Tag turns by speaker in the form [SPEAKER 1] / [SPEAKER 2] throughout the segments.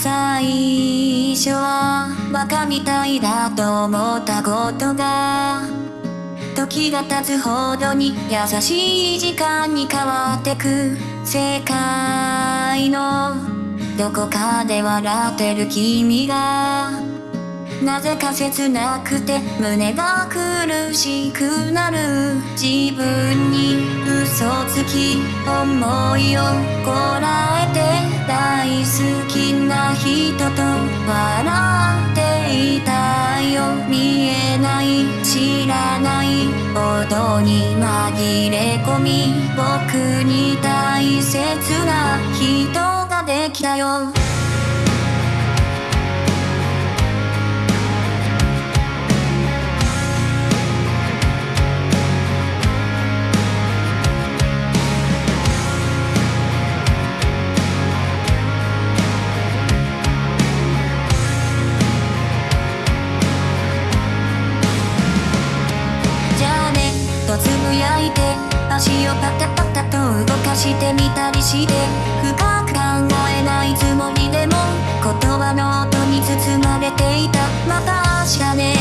[SPEAKER 1] 最初はバカみたいだと思ったことが時が経つほどに優しい時間に変わってく世界のどこかで笑ってる君がなぜか切なくて胸が苦しくなる。自分に嘘つき思いをこらえて大人と笑っていたよ見えない知らない音に紛れ込み僕に大切な人ができたよ。て足をパタパタと動かしてみたりして深く考えないつもりでも言葉の音に包まれていた。また明日ね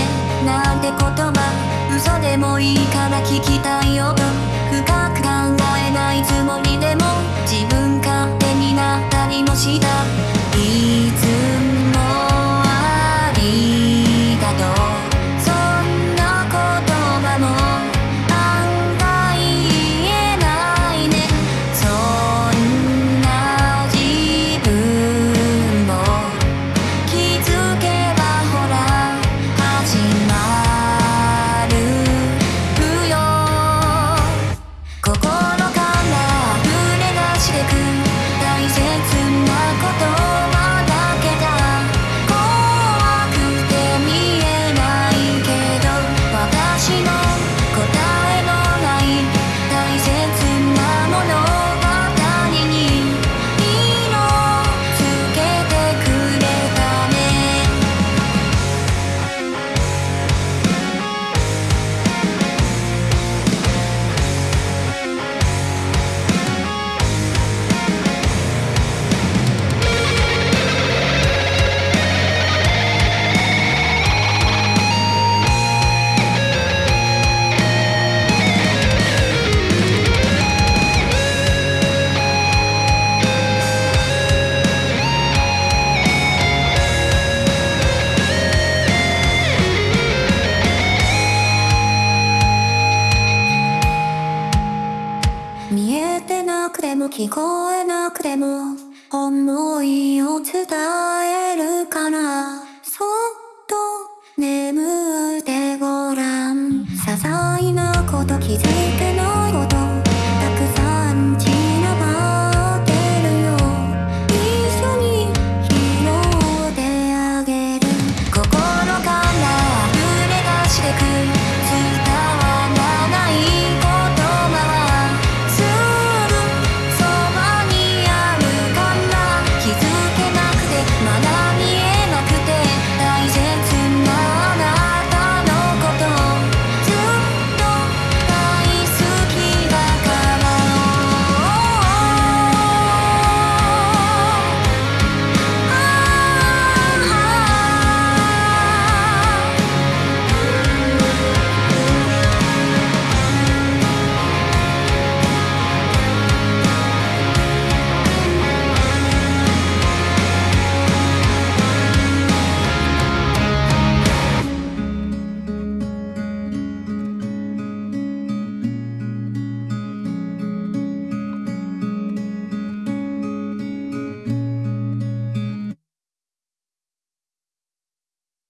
[SPEAKER 1] なんて言葉嘘でもいいから聞きたい音深く考えないつもりでも見えてなくても聞こえなくても思いを伝えるからそっと眠ってごらん。些細なこと気づいてない